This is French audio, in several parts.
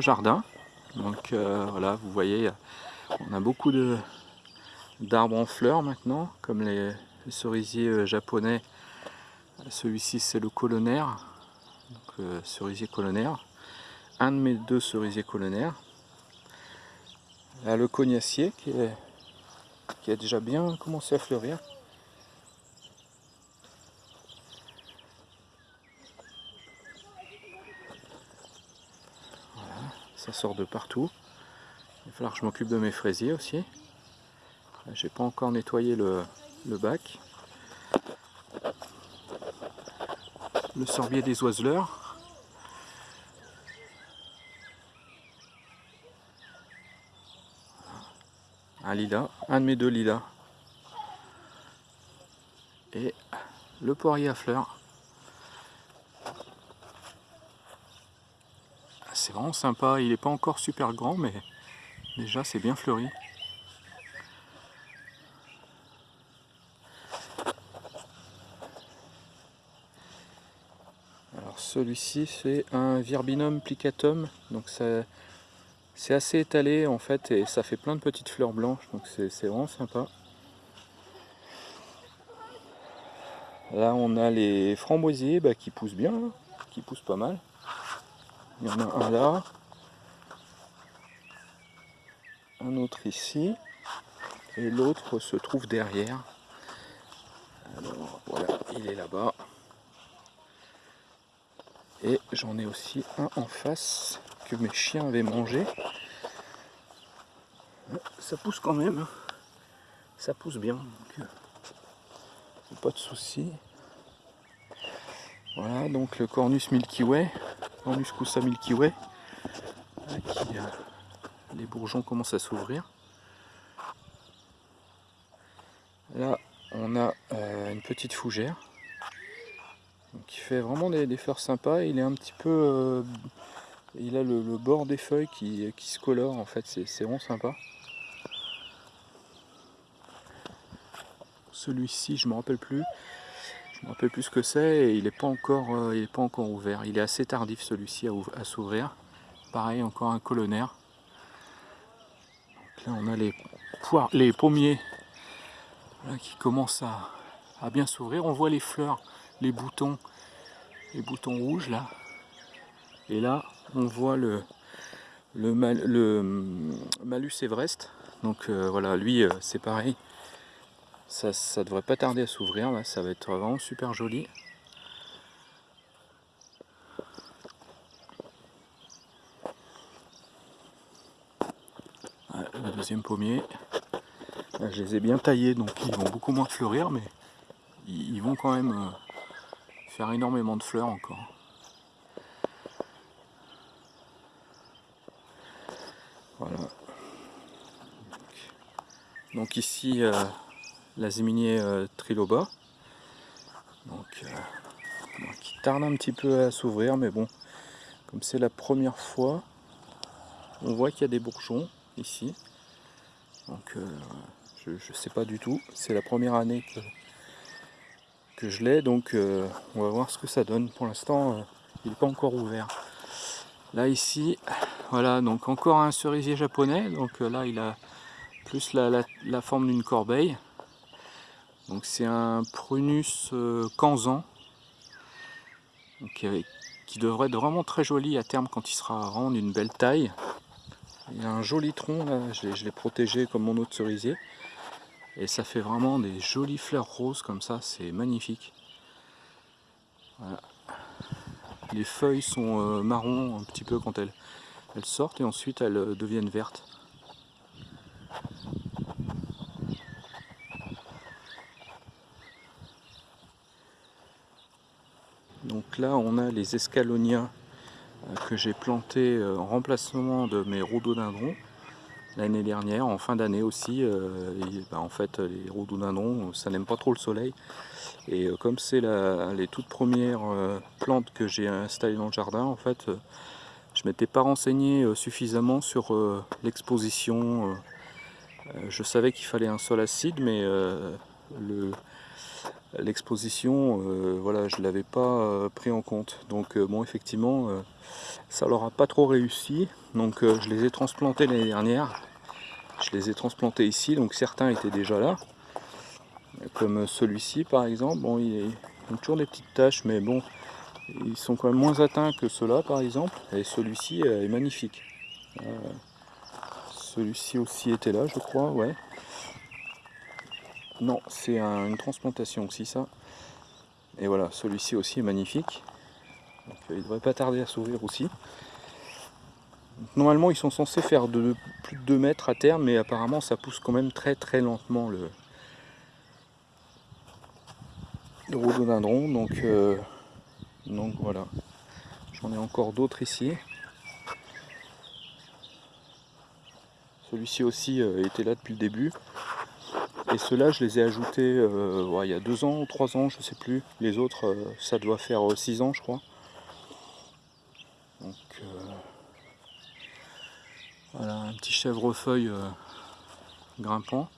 jardin. Donc euh, voilà, vous voyez, on a beaucoup d'arbres en fleurs maintenant, comme les, cerisiers euh, japonais. Celui-ci c'est le colonnaire, donc, euh, cerisier colonnaire. Un de mes deux cerisiers colonnaires. Là le cognacier qui, qui a déjà bien commencé à fleurir. Ça sort de partout. Il va falloir que je m'occupe de mes fraisiers aussi. J'ai pas encore nettoyé le, bac. Le sorbier des oiseleurs. Un lilas, un de mes deux lilas. Et le poirier à fleurs. C'est vraiment sympa. Il n'est pas encore super grand, mais déjà c'est bien fleuri. Alors celui-ci c'est un Virbinum plicatum, donc c'est assez étalé en fait et ça fait plein de petites fleurs blanches, donc c'est vraiment sympa. Là on a les framboisiers bah, qui poussent bien, hein, qui poussent pas mal. Il y en a un là. Un autre ici. Et l'autre se trouve derrière. Alors voilà, il est là-bas. Et j'en ai aussi un en face que mes chiens avaient mangé. Ça pousse quand même. Hein. Ça pousse bien. Euh, pas de souci. Voilà, donc le Cornus Milky Way. Cornus Cusa Milky Way. Euh, les bourgeons commencent à s'ouvrir. Là, on a euh, une petite fougère qui fait vraiment des, fleurs sympas. Il est un petit peu, euh, il a le, bord des feuilles qui, qui, se colore en fait. C'est vraiment sympa. Celui-ci, je me rappelle plus. Je me rappelle plus ce que c'est et il n'est pas, encore, euh, pas encore ouvert. Il est assez tardif celui-ci à, s'ouvrir. Pareil, encore un colonnaire. là on a les, pommiers qui commencent à, bien s'ouvrir. On voit les fleurs, les boutons, les boutons rouges là. Et là on voit le, le, Malus Everest. Donc euh, voilà, lui euh, c'est pareil. Ça, ça devrait pas tarder à s'ouvrir, là, ça va être vraiment super joli. le deuxième pommier. je les ai bien taillés, donc ils vont beaucoup moins fleurir, mais ils, vont quand même euh, faire énormément de fleurs encore. Voilà. Donc ici, euh, la euh, triloba. Donc, euh, qui tarde un petit peu à s'ouvrir, mais bon, comme c'est la première fois, on voit qu'il y a des bourgeons ici. Donc euh, je ne sais pas du tout, c'est la première année que, que je l'ai, donc on va voir ce que ça donne. Pour l'instant, il n'est pas encore ouvert. Là ici, voilà, donc encore un cerisier japonais, donc là il a plus la forme d'une corbeille. C'est un Prunus euh, Kanzan qui devrait être vraiment très joli à terme quand il sera vraiment d'une belle taille. Il a un joli tronc là, je l'ai protégé comme mon autre cerisier. Et ça fait vraiment des jolies fleurs roses comme ça, c'est magnifique. Les feuilles sont euh, marron un petit peu quand elles, sortent et ensuite elles euh, deviennent vertes. Donc là on a les escalonias euh, que j'ai plantés euh, en remplacement de mes rhododendrons l'année dernière, en fin d'année aussi. Euh, bah, en fait les rhododendrons ça n'aime pas trop le soleil et comme c'est les toutes premières plantes que j'ai installées dans le jardin en fait je m'étais pas renseigné suffisamment sur l'exposition. Je savais qu'il fallait un sol acide mais le, l'exposition, voilà, je ne l'avais pas pris en compte. Donc bon, effectivement, ça leur a pas trop réussi. Donc je les ai transplantés l'année dernière. Je les ai transplantés ici, donc certains étaient déjà là. Comme celui-ci par exemple, bon, il, a toujours des petites taches, mais bon, ils sont quand même moins atteints que ceux-là par exemple. Et celui-ci est magnifique. celui-ci aussi était là, je crois, ouais. Non, c'est une transplantation aussi ça. Et voilà, celui-ci aussi est magnifique. Euh, il devrait pas tarder à s'ouvrir aussi. Normalement, ils sont censés faire de, plus de 2 mètres à terme, mais apparemment, ça pousse quand même très très lentement le, le rhododendron. Donc, euh, donc voilà. J'en ai encore d'autres ici. Celui-ci aussi euh, était là depuis le début. Et ceux-là, je les ai ajoutés euh, il y a deux ans ou trois ans, je sais plus. Les autres, euh, ça doit faire euh, six ans, je crois. Donc, voilà, un petit chèvrefeuille grimpant.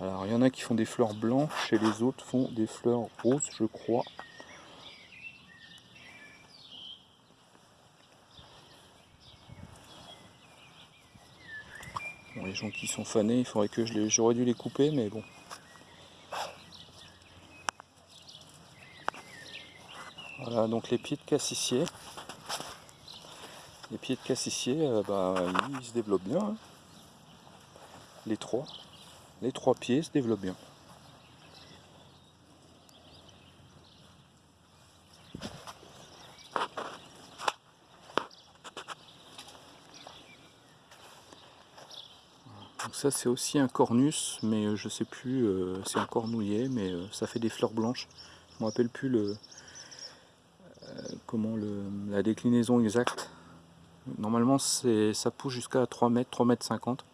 Alors, il y en a qui font des fleurs blanches et les autres font des fleurs roses, je crois. Les gens qui sont fanés, il faudrait que. J'aurais dû les couper, mais bon. Voilà, donc les pieds de cassissier. Les pieds de cassissier, euh, bah, ils se développent bien. Hein. Les trois. Les trois pieds se développent bien. Ça c'est aussi un cornus, mais euh, je sais plus, euh, c'est un cornouillet, mais euh, ça fait des fleurs blanches. Je ne me rappelle plus le, comment la déclinaison exacte. Normalement ça pousse jusqu'à 3 mètres, 3 mètres 50.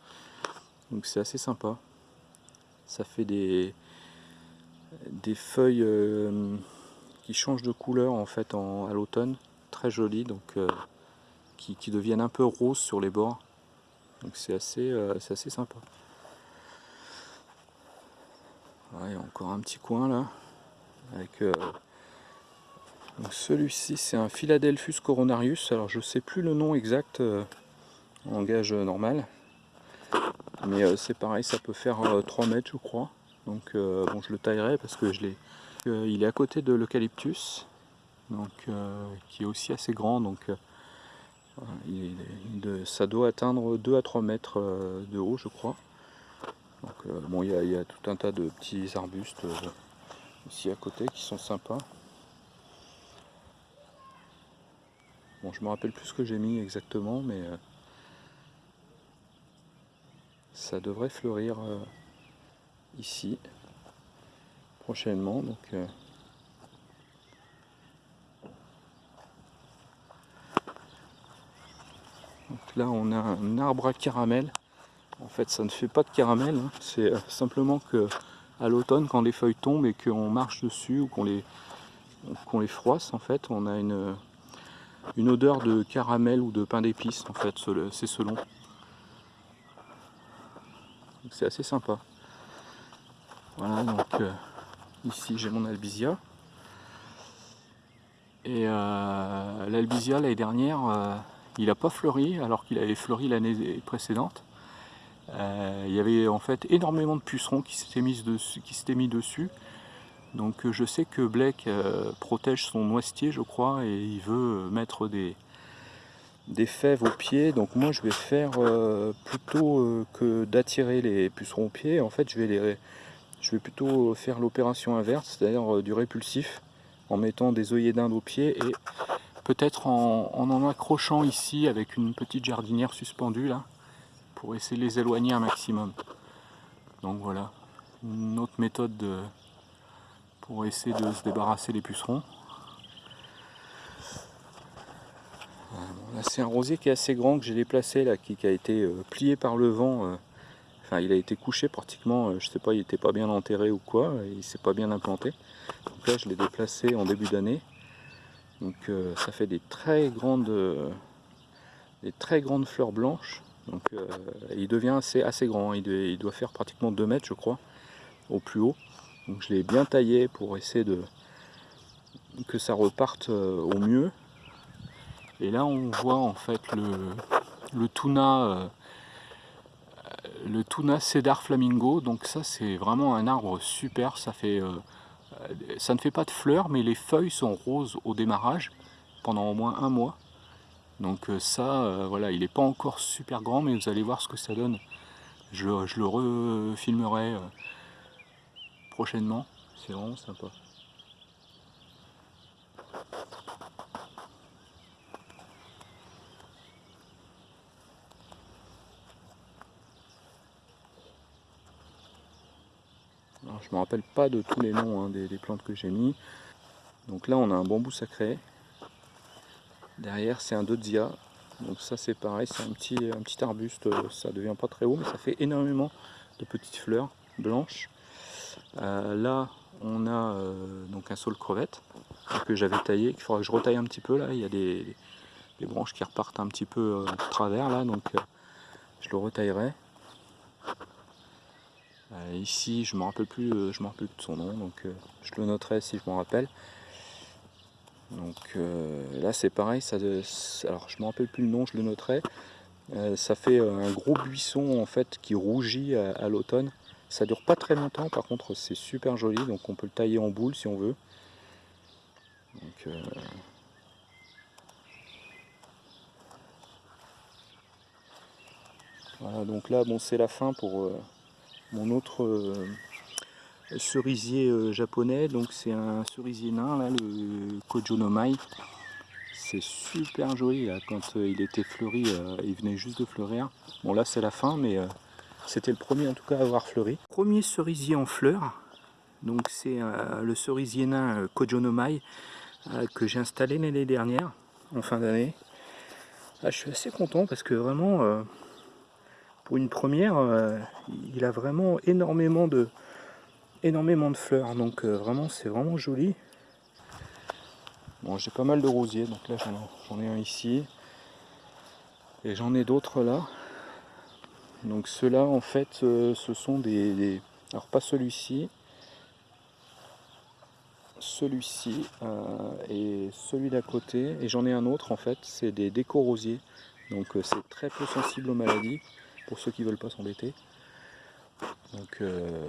Donc c'est assez sympa. Ça fait des, des feuilles qui changent de couleur en fait à l'automne. Très jolies, donc qui deviennent un peu roses sur les bords. Donc c'est assez, euh, assez sympa. a encore un petit coin là. Avec euh, celui-ci c'est un Philadelphus coronarius. Alors je sais plus le nom exact euh, en gage normal. Mais c'est pareil, ça peut faire 3 mètres je crois. Donc bon je le taillerai parce que je l'ai. il est à côté de l'eucalyptus. Donc qui est aussi assez grand. Donc ça doit atteindre 2 à 3 mètres euh, de haut, je crois. Donc, euh, bon, il y, a, tout un tas de petits arbustes euh, ici à côté qui sont sympas. Bon, je me rappelle plus ce que j'ai mis exactement, mais ça devrait fleurir ici prochainement. Donc, là on a un arbre à caramel. En fait ça ne fait pas de caramel, hein. c'est euh, simplement que à l'automne quand les feuilles tombent et qu'on marche dessus ou qu'on les, froisse en fait, on a une, une odeur de caramel ou de pain d'épices en fait, c'est selon. C'est assez sympa. Voilà donc euh, ici j'ai mon albizia. Et euh, l'albizia l'année dernière, il n'a pas fleuri alors qu'il avait fleuri l'année précédente. Euh, il y avait en fait énormément de pucerons qui s'étaient mis dessus. Donc euh, je sais que Blake euh, protège son noisetier je crois et il veut mettre des, fèves aux pieds. Donc moi je vais faire plutôt que d'attirer les pucerons aux pieds. En fait je vais, je vais plutôt faire l'opération inverse, c'est-à-dire du répulsif en mettant des œillets d'Inde aux pieds et peut-être en, en, accrochant ici avec une petite jardinière suspendue là, pour essayer de les éloigner un maximum. Donc voilà, une autre méthode de, pour essayer de se débarrasser des pucerons. là c'est un rosier qui est assez grand que j'ai déplacé là, qui, a été euh, plié par le vent. Euh, enfin il a été couché pratiquement, euh, je sais pas, il n'était pas bien enterré ou quoi, il s'est pas bien implanté. Donc là je l'ai déplacé en début d'année. Donc euh, ça fait des très grandes, des très grandes fleurs blanches. Donc il devient assez, assez grand, il doit, faire pratiquement 2 mètres je crois, au plus haut. Donc je l'ai bien taillé pour essayer de que ça reparte au mieux. Et là on voit en fait le, le tuna le tuna cedar flamingo donc ça c'est vraiment un arbre super ça fait euh, ça ne fait pas de fleurs mais les feuilles sont roses au démarrage pendant au moins un mois. Donc euh, ça euh, voilà il n'est pas encore super grand mais vous allez voir ce que ça donne. Je, je le refilmerai prochainement. C'est vraiment sympa je ne me rappelle pas de tous les noms hein, des, plantes que j'ai mis. Donc là on a un bambou sacré. Derrière c'est un dodzia. Donc ça c'est pareil, c'est un petit, un petit arbuste, ça devient pas très haut mais ça fait énormément de petites fleurs blanches. Euh, là on a euh, donc un saule crevette que j'avais taillé, qu'il faudra que je retaille un petit peu là, il y a des, branches qui repartent un petit peu euh, de travers là, donc je le retaillerai. Euh, ici, je ne me rappelle plus, euh, je me rappelle de son nom, donc euh, je le noterai si je m'en rappelle. Donc là, c'est pareil. Ça, alors, je me rappelle plus le nom, je le noterai. ça fait un gros buisson en fait qui rougit à, l'automne. Ça dure pas très longtemps, par contre, c'est super joli. Donc, on peut le tailler en boule si on veut. voilà, donc là, bon, c'est la fin pour mon autre euh, cerisier euh, japonais. Donc c'est un cerisier nain, le Kojonomai. C'est super joli quand euh, il était fleuri, il venait juste de fleurir. Bon là c'est la fin, mais c'était le premier en tout cas à avoir fleuri. Premier cerisier en fleurs, donc c'est le cerisier nain Kojonomai que j'ai installé l'année dernière, en fin d'année. Ah, je suis assez content parce que vraiment une première, euh, il a vraiment énormément de, énormément de fleurs. Donc euh, vraiment, c'est vraiment joli. Bon, j'ai pas mal de rosiers, donc là j'en ai un ici. Et j'en ai d'autres là. Donc ceux-là, en fait, euh, ce sont des, Alors pas celui-ci. Celui-ci et celui d'à côté. Et j'en ai un autre, en fait, c'est des déco-rosiers. Donc c'est très peu sensible aux maladies pour ceux qui veulent pas s'embêter. Donc euh,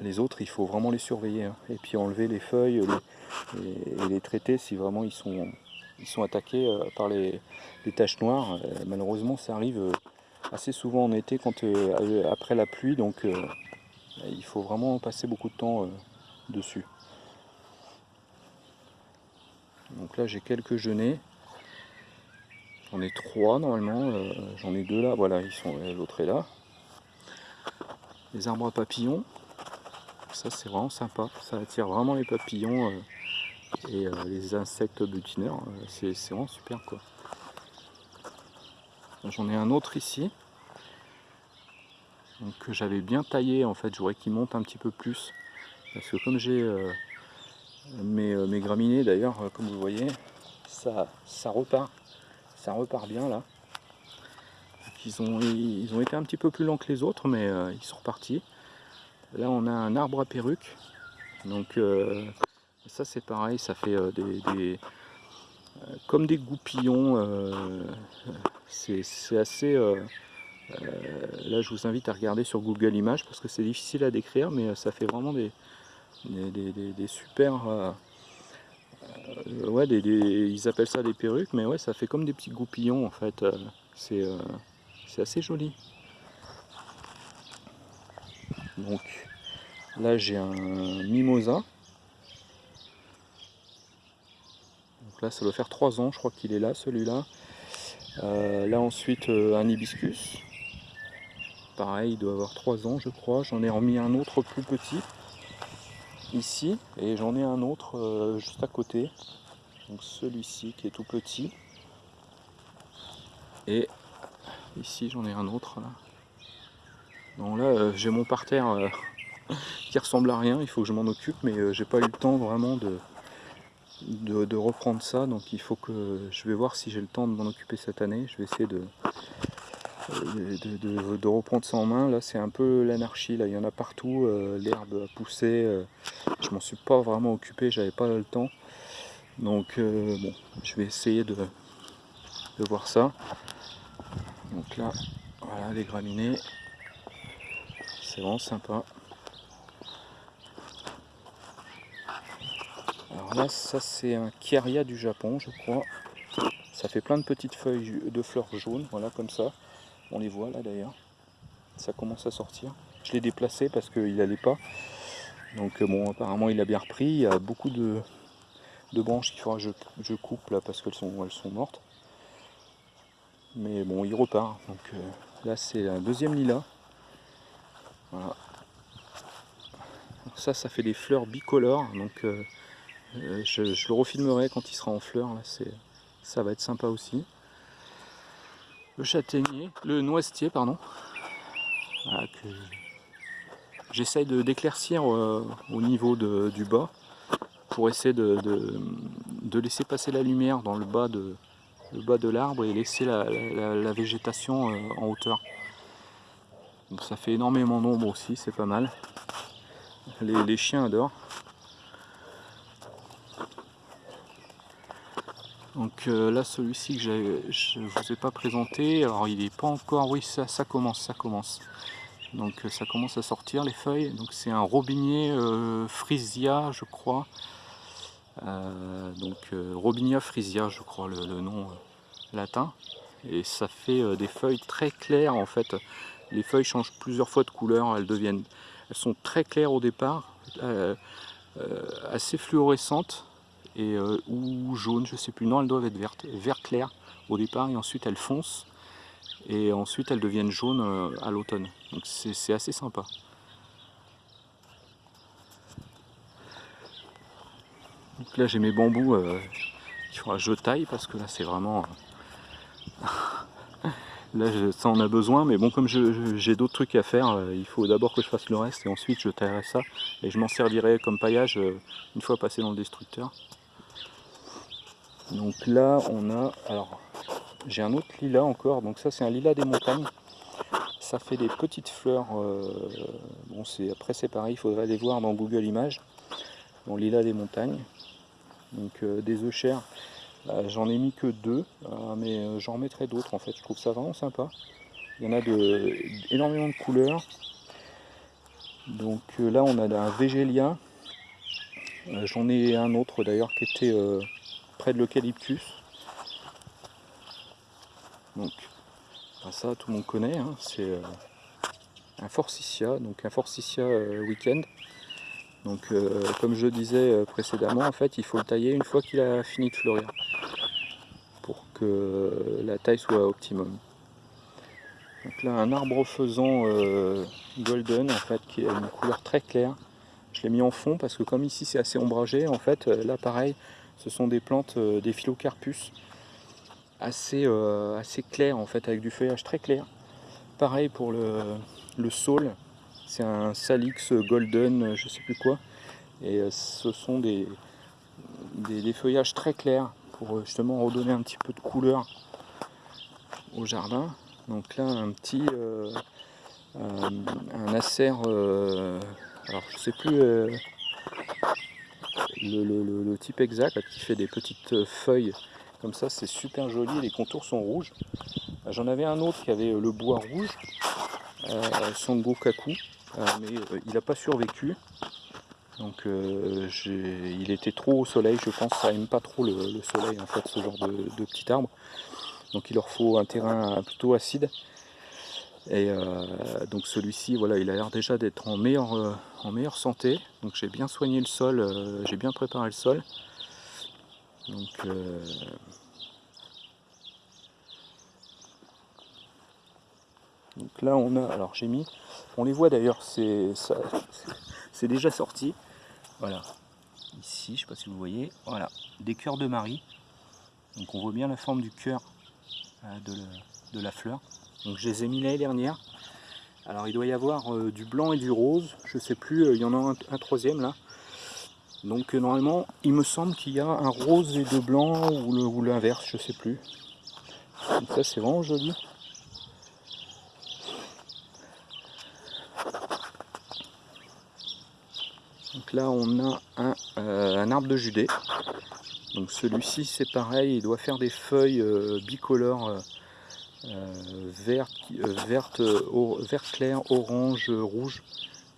les autres, il faut vraiment les surveiller. Hein. Et puis enlever les feuilles et les traiter si vraiment ils sont, ils sont attaqués euh, par les, taches noires. Euh, malheureusement, ça arrive assez souvent en été quand après la pluie. Donc il faut vraiment passer beaucoup de temps dessus. Donc là, j'ai quelques genêts. J'en ai trois normalement, euh, j'en ai deux là, voilà, ils sont euh, l'autre est là. Les arbres à papillons, ça c'est vraiment sympa, ça attire vraiment les papillons euh, et les insectes butineurs, c'est vraiment super quoi. J'en ai un autre ici, que j'avais bien taillé en fait, je voudrais qu'il monte un petit peu plus, parce que comme j'ai mes, mes, graminées d'ailleurs, comme vous voyez, ça, ça repart ça repart bien là. Ils ont, ils ont été un petit peu plus lents que les autres, mais euh, ils sont repartis. Là, on a un arbre à perruque. Donc, euh, ça, c'est pareil, ça fait euh, des, comme des goupillons. c'est assez. là, je vous invite à regarder sur Google Images parce que c'est difficile à décrire, mais ça fait vraiment des, des super euh, ouais, ils appellent ça des perruques, mais ouais, ça fait comme des petits goupillons en fait. Euh, euh, c'est assez joli. Donc là j'ai un mimosa. Donc là ça doit faire 3 ans, je crois qu'il est là celui-là. là ensuite un hibiscus. Pareil, il doit avoir 3 ans je crois. J'en ai remis un autre plus petit ici et j'en ai un autre euh, juste à côté. Donc celui-ci qui est tout petit. Et ici j'en ai un autre donc là euh, j'ai mon parterre euh, qui ressemble à rien. Il faut que je m'en occupe mais j'ai pas eu le temps vraiment de, de, reprendre ça. Donc il faut que je vais voir si j'ai le temps de m'en occuper cette année. Je vais essayer de de, reprendre ça en main. Là, c'est un peu l'anarchie. Là, il y en a partout. Euh, l'herbe a poussé. Euh, je m'en suis pas vraiment occupé. J'avais pas le temps. Donc, euh, bon, je vais essayer de, voir ça. Donc là, voilà les graminées. C'est vraiment sympa. Alors là, ça c'est un Kieria du Japon, je crois. Ça fait plein de petites feuilles de fleurs jaunes, voilà comme ça. On les voit là d'ailleurs. Ça commence à sortir. Je l'ai déplacé parce qu'il n'allait pas. Donc euh, bon, apparemment il a bien repris. Il y a beaucoup de, branches qu'il faudra que je, coupe là parce qu'elles sont, mortes. Mais bon, il repart. Donc euh, là c'est un deuxième. Voilà. ça, ça fait des fleurs bicolores. Donc euh, je, le refilmerai quand il sera en fleurs. Là, ça va être sympa aussi le châtaignier, le noisetier, pardon. J'essaye de d'éclaircir euh, au niveau du bas pour essayer de, laisser passer la lumière dans le bas de le bas de l'arbre et laisser la, végétation euh, en hauteur. ça fait énormément d'ombre aussi, c'est pas mal. les chiens adorent. Donc euh, là celui-ci que je ne vous ai pas présenté, alors il n'est pas encore, oui ça, commence, ça commence. Donc euh, ça commence à sortir les feuilles, donc c'est un robinier euh, frisia je crois. donc Robinia frisia je crois le, nom latin. Et ça fait des feuilles très claires en fait. Les feuilles changent plusieurs fois de couleur, elles deviennent, elles sont très claires au départ, assez fluorescentes euh, ou jaune, je sais plus. Non, elles doivent être vertes, vert clair au départ et ensuite elles foncent et ensuite elles deviennent jaunes euh, à l'automne. Donc c'est assez sympa. Donc là j'ai mes bambous euh, qu'il je taille parce que là c'est vraiment... là ça en a besoin mais bon comme j'ai d'autres trucs à faire, il faut d'abord que je fasse le reste et ensuite je taillerai ça et je m'en servirai comme paillage une fois passé dans le destructeur. Donc là on a, alors j'ai un autre lilas encore, donc ça c'est un lilas des montagnes. Ça fait des petites fleurs, euh, bon c'est après c'est pareil, il faudrait aller voir dans Google Images. Bon lilas des montagnes, donc euh, des œufs chers. J'en ai mis que deux, euh, mais j'en mettrai d'autres en fait, je trouve ça vraiment sympa. Il y en a de, énormément de couleurs. Donc là on a un végélia. J'en ai un autre d'ailleurs qui était près de l'eucalyptus. Donc, ça tout le monde connaît, hein, c'est euh, un forsythia, donc un forsythia euh, week-end. Donc euh, comme je disais précédemment, en fait il faut le tailler une fois qu'il a fini de fleurir pour que la taille soit optimum. Donc là un arbre faisant golden en fait qui a une couleur très claire. Je l'ai mis en fond parce que comme ici c'est assez ombragé, en fait là pareil ce sont des plantes, euh, des phylocarpus, assez, euh, assez claires en fait, avec du feuillage très clair. Pareil pour le, le saule, c'est un Salix Golden, je sais plus quoi. Et euh, ce sont des, feuillages très clairs pour justement redonner un petit peu de couleur au jardin. Donc là, un petit un, acer, alors je sais plus le, type exact qui fait des petites euh, feuilles comme ça, c'est super joli, les contours sont rouges. Euh, j'en avais un autre qui avait euh, le bois rouge, euh, Sango Kaku, mais il n'a pas survécu. Donc il était trop au soleil, je pense ça aime pas trop le, soleil en fait, ce genre de petit arbre. Donc il leur faut un terrain plutôt acide. Et euh, donc celui-ci, voilà, il a l'air déjà d'être en meilleure, euh, en meilleure santé. Donc j'ai bien soigné le sol, euh, j'ai bien préparé le sol. Donc, là on a, alors j'ai mis, on les voit d'ailleurs, c'est déjà sorti. Voilà, ici, je sais pas si vous voyez, voilà, des cœurs de Marie. Donc on voit bien la forme du cœur de la fleur. Donc je les ai mis l'année dernière. Alors il doit y avoir euh, du blanc et du rose, je sais plus, euh, il y en a un, troisième là. Donc euh, normalement, il me semble qu'il y a un rose et deux blancs ou l'inverse, je sais plus. Donc ça c'est vraiment joli. Donc là on a un arbre de Judée. Donc celui-ci c'est pareil, il doit faire des feuilles bicolores vert, verte, vert clair, orange, rouge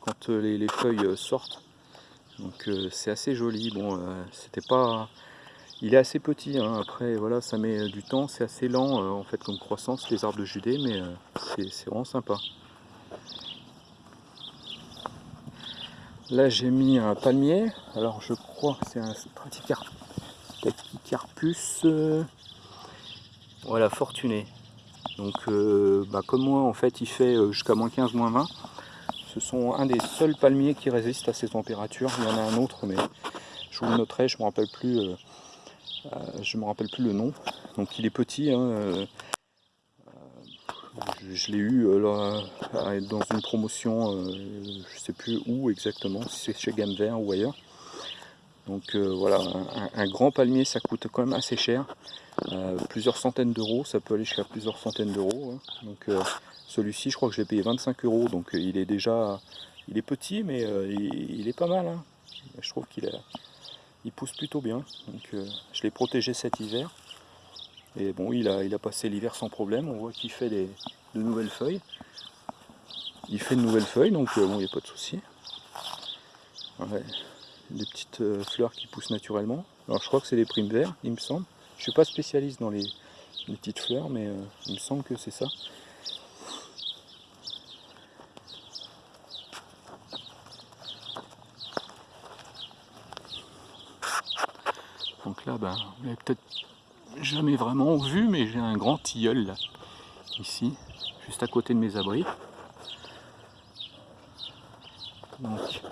quand les, feuilles sortent. Donc c'est assez joli. Bon, c'était pas il est assez petit, hein. après voilà, ça met du temps, c'est assez lent en fait comme croissance les arbres de Judée, mais c'est vraiment sympa. Là j'ai mis un palmier, alors je crois que c'est un Straticarpus euh, voilà, fortuné. Donc euh, bah, comme moi en fait il fait euh, jusqu'à moins 15, moins 20. Ce sont un des seuls palmiers qui résistent à ces températures. Il y en a un autre mais je vous le noterai, je ne me rappelle plus. je me rappelle plus le nom. Donc il est petit, hein, je, l'ai eu euh, dans une promotion, euh, je sais plus où exactement, si c'est chez Gamme Vert ou ailleurs. Donc euh, voilà, un, grand palmier ça coûte quand même assez cher, plusieurs centaines d'euros, ça peut aller jusqu'à plusieurs centaines d'euros. Hein. Donc celui-ci je crois que je l'ai payé 25 euros, donc il est déjà, il est petit mais il, est pas mal. Hein. Je trouve qu'il il pousse plutôt bien, donc je l'ai protégé cet hiver. Et bon, il a, il a passé l'hiver sans problème. On voit qu'il fait des, de nouvelles feuilles. Il fait de nouvelles feuilles, donc euh, bon, il n'y a pas de souci. des petites euh, fleurs qui poussent naturellement. Alors je crois que c'est des primes verts, il me semble. Je suis pas spécialiste dans les, petites fleurs, mais euh, il me semble que c'est ça. Donc là, ben, vous l'avez peut-être jamais vraiment vu, mais j'ai un grand tilleul là, ici, juste à côté de mes abris. Donc,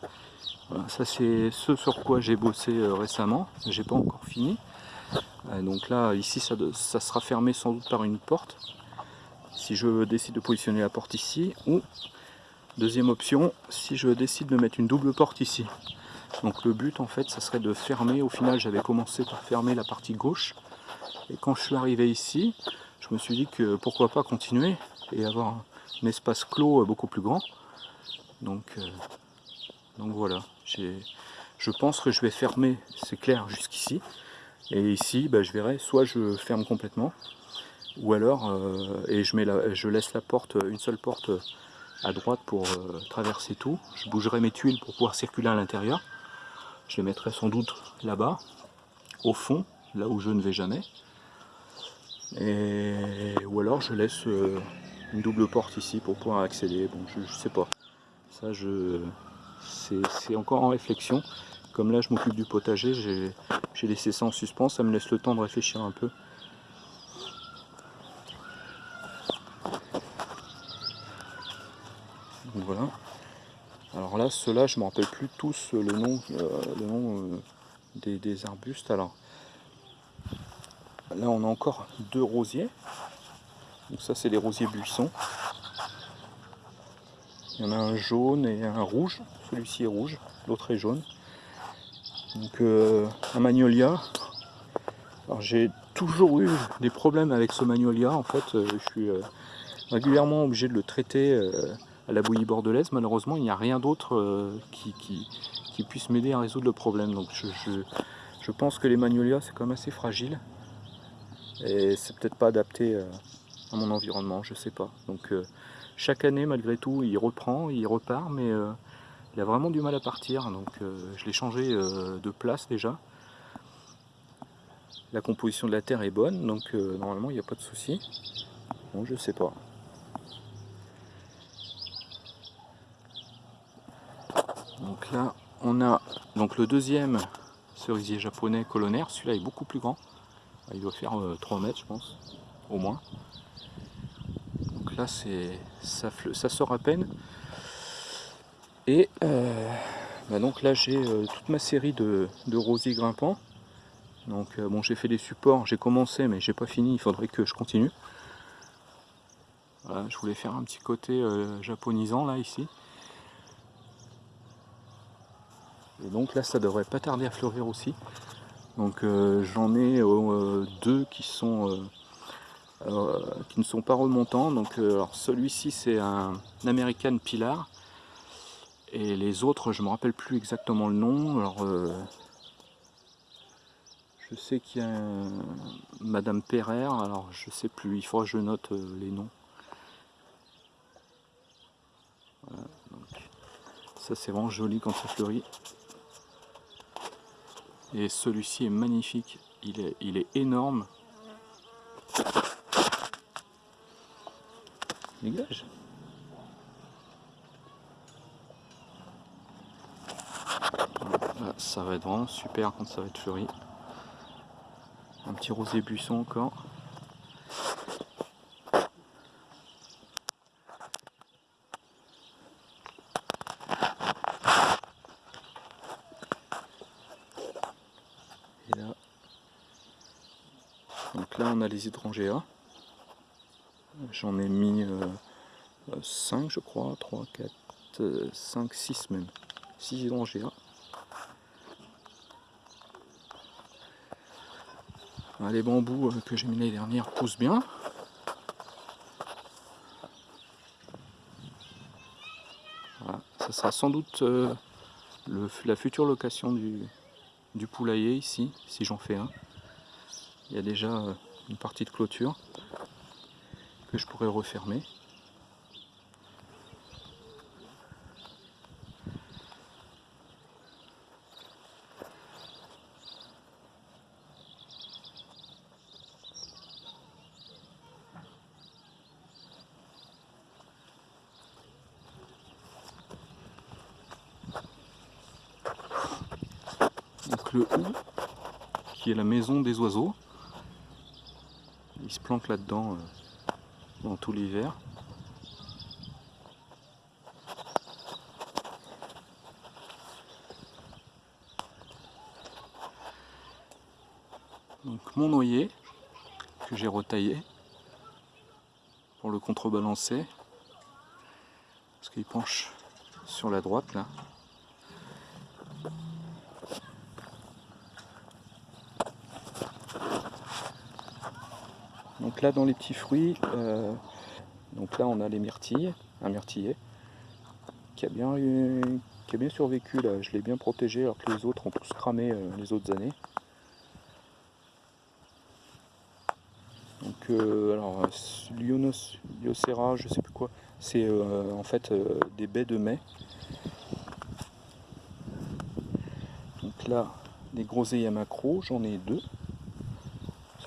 voilà, ça c'est ce sur quoi j'ai bossé euh, récemment, j'ai pas encore fini. Euh, donc là, ici, ça, sera fermé sans doute par une porte. Si je décide de positionner la porte ici, ou deuxième option, si je décide de mettre une double porte ici. Donc le but en fait, ça serait de fermer, au final j'avais commencé par fermer la partie gauche, et quand je suis arrivé ici, je me suis dit que pourquoi pas continuer et avoir un espace clos beaucoup plus grand. Donc, euh, donc voilà, je pense que je vais fermer, c'est clair, jusqu'ici. Et ici, bah, je verrai, soit je ferme complètement, ou alors, euh, et je, mets la, je laisse la porte, une seule porte à droite pour euh, traverser tout. Je bougerai mes tuiles pour pouvoir circuler à l'intérieur. Je les mettrai sans doute là-bas, au fond, là où je ne vais jamais. Et, ou alors je laisse euh, une double porte ici pour pouvoir accéder. Bon, je, ne sais pas. Ça, je c'est encore en réflexion. Comme là, je m'occupe du potager, j'ai laissé ça en suspens. Ça me laisse le temps de réfléchir un peu. Voilà. Alors là, ceux-là, je ne me rappelle plus tous le nom, euh, le nom euh, des, des, arbustes. Là, on a encore deux rosiers. Donc ça, c'est les rosiers buissons. Il y en a un jaune et un rouge. Celui-ci est rouge, l'autre est jaune. Donc euh, un magnolia. Alors j'ai toujours eu des problèmes avec ce magnolia. En fait, euh, je suis euh, régulièrement obligé de le traiter à la bouillie bordelaise. Malheureusement, il n'y a rien d'autre qui, puisse m'aider à résoudre le problème. Donc je, pense que les magnolias, c'est quand même assez fragile et c'est peut-être pas adapté à mon environnement, je sais pas. Donc chaque année malgré tout il reprend, il repart, mais il a vraiment du mal à partir, donc je l'ai changé de place déjà. La composition de la terre est bonne, donc normalement il n'y a pas de souci. Bon, je sais pas. Donc là, on a donc le deuxième cerisier japonais colonnaire. Celui-là est beaucoup plus grand. Il doit faire 3 euh, mètres, je pense, au moins. Donc là, ça, ça, sort à peine. Et euh, bah donc là, j'ai euh, toute ma série de, rosiers grimpants. Donc bon, j'ai fait des supports, j'ai commencé, mais j'ai pas fini. Il faudrait que je continue. Je voulais faire un petit côté japonisant là ici. Et donc là, ça devrait pas tarder à fleurir aussi. Donc euh, j'en ai euh, deux qui sont euh, qui ne sont pas remontants. Donc celui-ci c'est un American Pilar Et les autres, je me rappelle plus exactement le nom. Alors, euh, je sais qu'il y a Madame Perrer, alors je sais plus, il faudra que je note euh, les noms. ça c'est vraiment joli quand ça fleurit. Et celui-ci est magnifique, il est, il est énorme. Dégage ça va être vraiment super quand ça va être fleuri. Un petit rosé buisson encore. Et là, donc là on a les hydrangea. J'en ai mis 5 euh, je crois, 3, 4, 5, 6 même. 6 hydrangea. Les bambous euh, que j'ai mis l'année dernière poussent bien. Ça sera sans doute euh, la future location du, du poulailler ici, si j'en fais un. Il y a déjà euh, une partie de clôture que je pourrais refermer. le hou, qui est la maison oiseaux. Il se planque là-dedans euh, dans tout l'hiver. Donc mon noyer que j'ai retaillé pour le contrebalancer parce qu'il penche sur la droite là Là dans les petits fruits, euh, donc là on a les myrtilles, un myrtillet qui a bien, qui a bien survécu là, je l'ai bien protégé alors que les autres ont tous cramé euh, les autres années. Donc euh, alors Lionos, Liocera, je sais plus quoi, c'est en fait des baies de mai. Donc là, les groseilles macro, j'en ai deux.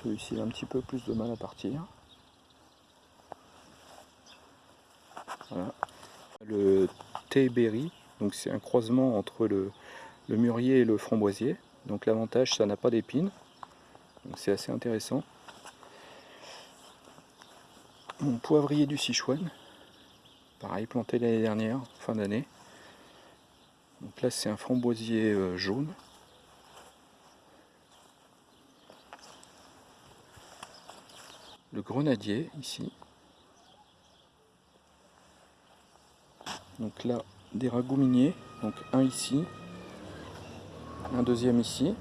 Celui-ci un petit peu plus de mal à partir. Le thé donc c'est un croisement entre le, mûrier et le framboisier. Donc l'avantage, ça n'a pas d'épines. Donc c'est assez intéressant. Mon poivrier du Sichuan, pareil, planté l'année dernière, fin d'année. Donc là, c'est un framboisier euh, jaune. Le grenadier ici. Donc là, des ragoûts miniers, donc un ici, un deuxième ici.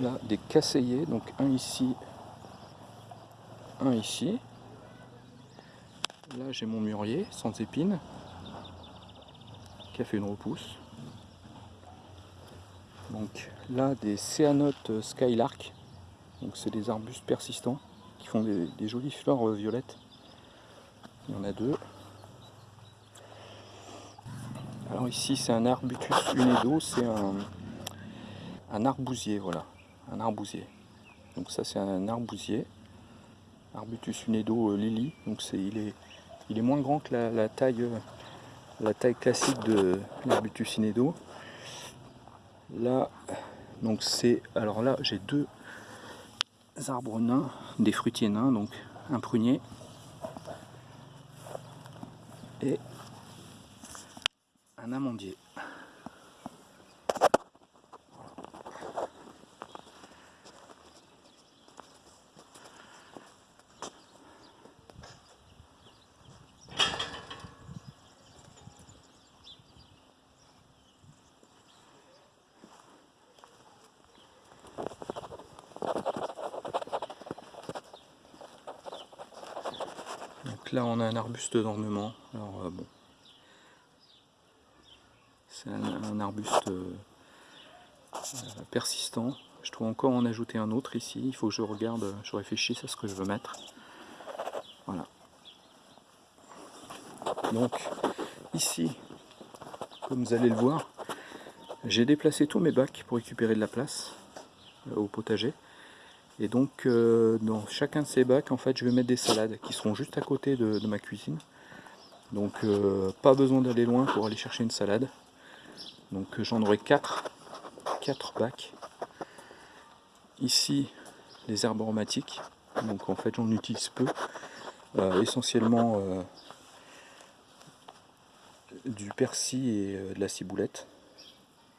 Là, des casseillers, donc un ici, un ici. Là, j'ai mon mûrier sans épines, qui a fait une repousse. Donc là, des céanotes Skylark, donc c'est des arbustes persistants qui font des, jolies fleurs euh, violettes. Il y en a deux. Alors ici c'est un arbutus unedo, c'est un, arbousier, voilà, un arbousier. Donc ça c'est un arbousier, arbutus unedo euh, lily, donc c'est il est il est moins grand que la, taille euh, la taille classique de l'arbutus inedo. Là donc c'est alors là j'ai deux arbres nains, des fruitiers nains, donc un prunier et un amandier. Là on a un arbuste d'ornement. Alors euh, bon, C'est un, arbuste euh, persistant. Je dois encore en ajouter un autre ici. Il faut que je regarde, je réfléchisse à ce que je veux mettre. Voilà. Donc ici, comme vous allez le voir, j'ai déplacé tous mes bacs pour récupérer de la place euh, au potager. Et donc euh, dans chacun de ces bacs, en fait, je vais mettre des salades qui seront juste à côté de, ma cuisine. Donc euh, pas besoin d'aller loin pour aller chercher une salade. Donc j'en aurai 4, 4 bacs. Ici, les herbes aromatiques. Donc en fait j'en utilise peu. essentiellement du persil et de la ciboulette.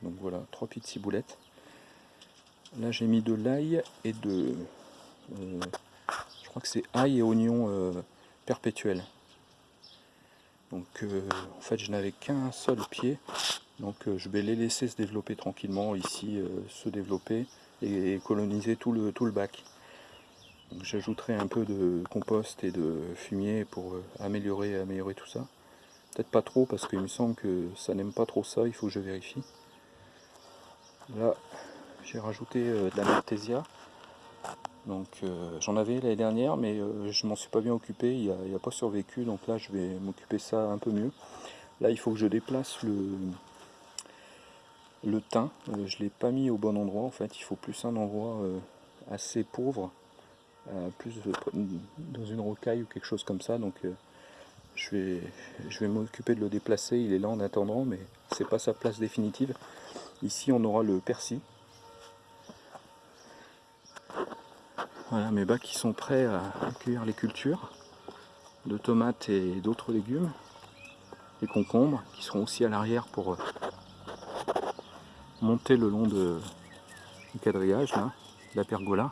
Donc voilà, trois petites ciboulettes. Là j'ai mis de l'ail et de... Euh, je crois que c'est ail et oignon euh, perpétuel. Donc euh, en fait je n'avais qu'un seul pied. Donc je vais les laisser se développer tranquillement ici, se développer et, coloniser tout le, bac. J'ajouterai un peu de compost et de fumier pour améliorer, améliorer tout ça. Peut-être pas trop parce qu'il me semble que ça n'aime pas trop ça, il faut que je vérifie. Là, j'ai rajouté euh, de la Maltesia. Donc euh, j'en avais l'année dernière, mais euh, je m'en suis pas bien occupé, il n'a a pas survécu, donc là je vais m'occuper ça un peu mieux. Là il faut que je déplace le, thym, je l'ai pas mis au bon endroit en fait, il faut plus un endroit assez pauvre, plus dans une rocaille ou quelque chose comme ça, donc je vais, je vais m'occuper de le déplacer, il est là en attendant, mais c'est pas sa place définitive. Ici, on aura le persil. Voilà mes bacs qui sont prêts à accueillir les cultures de tomates et d'autres légumes. Les concombres qui seront aussi à l'arrière pour euh, monter le long de, du quadrillage, la pergola.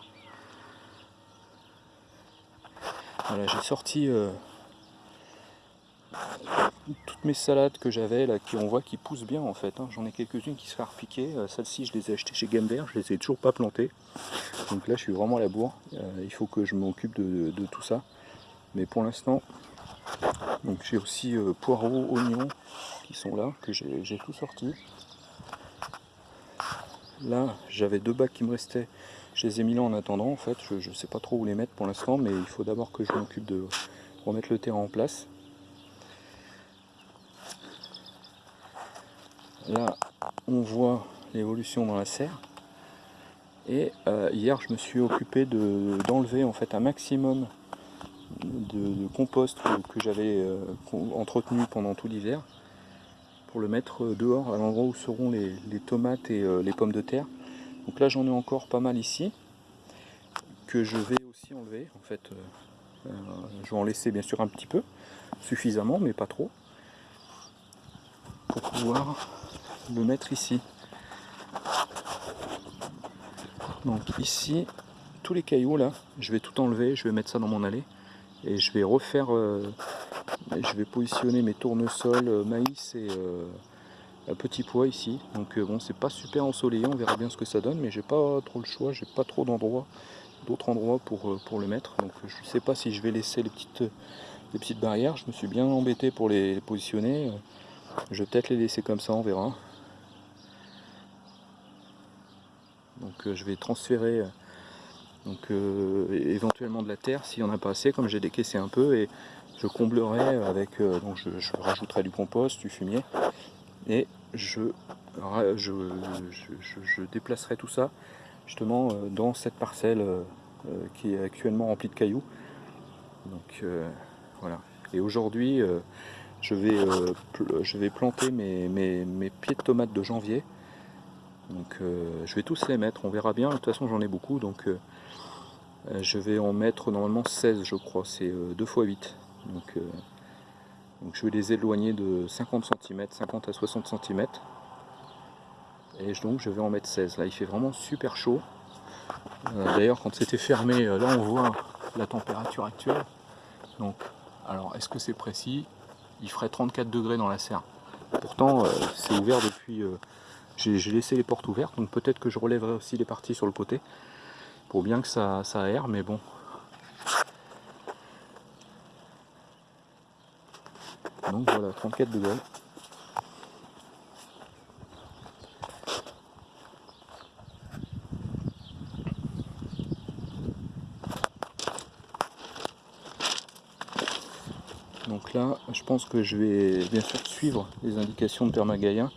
Voilà, j'ai sorti euh, toutes mes salades que j'avais là, qui on voit qui poussent bien en fait. Hein. J'en ai quelques-unes qui se font repiquer. Euh, Celles-ci, je les ai achetées chez Gamber, je les ai toujours pas plantées. Donc là, je suis vraiment à la bourre. Euh, il faut que je m'occupe de, tout ça. Mais pour l'instant, j'ai aussi euh, poireaux, oignons qui sont là, que j'ai tout sorti. Là, j'avais deux bacs qui me restaient. Je les ai mis là en attendant en fait. Je ne sais pas trop où les mettre pour l'instant, mais il faut d'abord que je m'occupe de remettre le terrain en place. Là, on voit l'évolution dans la serre. Et euh, hier, je me suis occupé d'enlever en fait un maximum de, compost que, j'avais euh, entretenu pendant tout l'hiver pour le mettre dehors à l'endroit où seront les, tomates et euh, les pommes de terre. Donc là, j'en ai encore pas mal ici que je vais aussi enlever. En fait, je vais en laisser bien sûr un petit peu, suffisamment, mais pas trop, pour pouvoir le mettre ici. Donc ici, tous les cailloux là, je vais tout enlever, je vais mettre ça dans mon allée et je vais refaire, euh, je vais positionner mes tournesols, euh, maïs et euh, petit pois ici. Donc bon, c'est pas super ensoleillé, on verra bien ce que ça donne, mais j'ai pas trop le choix, j'ai pas trop d'endroits, d'autres endroits pour, pour le mettre. Donc je sais pas si je vais laisser les petites, les petites barrières, je me suis bien embêté pour les positionner. Je vais peut-être les laisser comme ça, on verra. Donc euh, je vais transférer euh, donc, euh, éventuellement de la terre s'il n'y en a pas assez, comme j'ai décaissé un peu, et je comblerai avec, donc je, rajouterai du compost, du fumier, et je, je, déplacerai tout ça justement dans cette parcelle qui est actuellement remplie de cailloux. Donc voilà. Et aujourd'hui, je, vais, je vais planter mes, mes pieds de tomates de janvier donc euh, je vais tous les mettre, on verra bien, de toute façon j'en ai beaucoup, donc euh, euh, je vais en mettre normalement 16 je crois, c'est 2 x 8. Donc, donc je vais les éloigner de 50 cm, 50 à 60 cm. Et donc je vais en mettre 16. Là il fait vraiment super chaud. D'ailleurs quand c'était fermé, là on voit la température actuelle. Donc alors est-ce que c'est précis? Il ferait 34 degrés dans la serre. Pourtant c'est ouvert depuis j'ai laissé les portes ouvertes, donc peut-être que je relèverai aussi les parties sur le côté pour bien que ça, ça aère, mais bon. Donc voilà, 34 degrés. Donc là, je pense que je vais bien sûr suivre les indications de Permagaia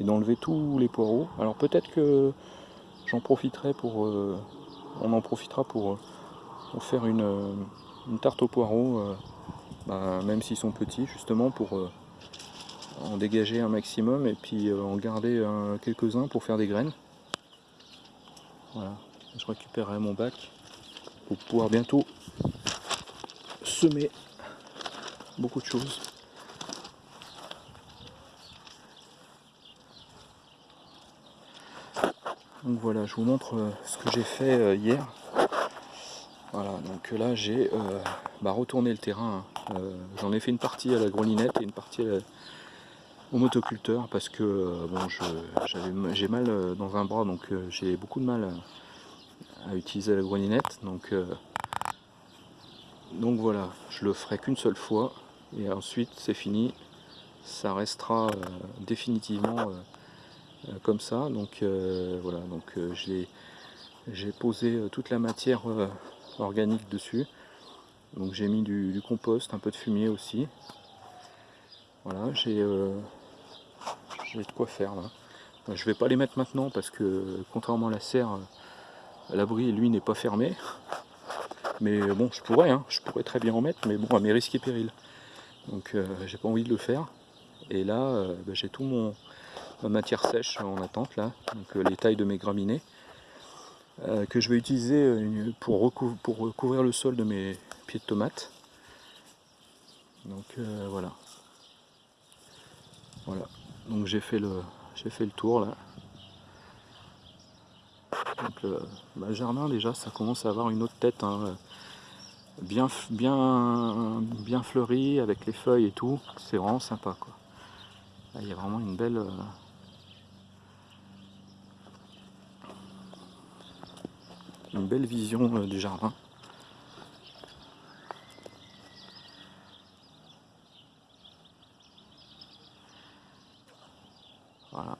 et d'enlever tous les poireaux. Alors peut-être que j'en profiterai pour... Euh, on en profitera pour, faire une, tarte aux poireaux, bah, même s'ils sont petits, justement pour en dégager un maximum et puis en garder quelques-uns pour faire des graines. Voilà, je récupérerai mon bac pour pouvoir bientôt semer beaucoup de choses. Donc voilà, je vous montre euh, ce que j'ai fait euh, hier. Voilà, donc là j'ai euh, bah, retourné le terrain. J'en ai fait une partie à la grelinette et une partie au motoculteur parce que bon, j'ai mal dans un bras donc j'ai beaucoup de mal à, utiliser la grelinette. Donc, donc voilà, je le ferai qu'une seule fois et ensuite c'est fini ça restera euh, définitivement euh, euh, comme ça. Donc voilà. Donc j'ai j'ai posé toute la matière organique dessus. Donc j'ai mis du, compost un peu de fumier aussi. Voilà j'ai de quoi faire là. Je vais pas les mettre maintenant parce que contrairement à la serre l'abri lui n'est pas fermé. Mais bon je pourrais hein, je pourrais très bien en mettre mais bon à mes risques et périls. Donc euh, j'ai pas envie de le faire. Et là, euh, bah, j'ai tout mon matière sèche en attente là, donc euh, les tailles de mes graminées, que je vais utiliser pour, pour recouvrir le sol de mes pieds de tomates. Donc voilà. Voilà. Donc j'ai fait le j'ai fait le tour là. Donc le bah, jardin déjà ça commence à avoir une autre tête. Hein bien, bien, bien fleuri avec les feuilles et tout. C'est vraiment sympa quoi. il y a vraiment une belle... Euh, une belle vision euh, du jardin. Voilà.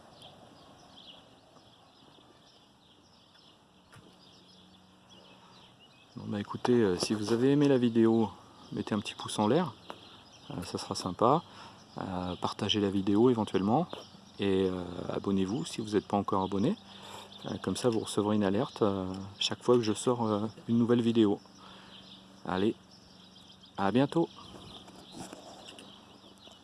bah écoutez, euh, si vous avez aimé la vidéo, mettez un petit pouce en l'air, euh, ça sera sympa. Partagez la vidéo éventuellement et abonnez-vous si vous n'êtes pas encore abonné. Comme ça vous recevrez une alerte chaque fois que je sors une nouvelle vidéo. Allez, à bientôt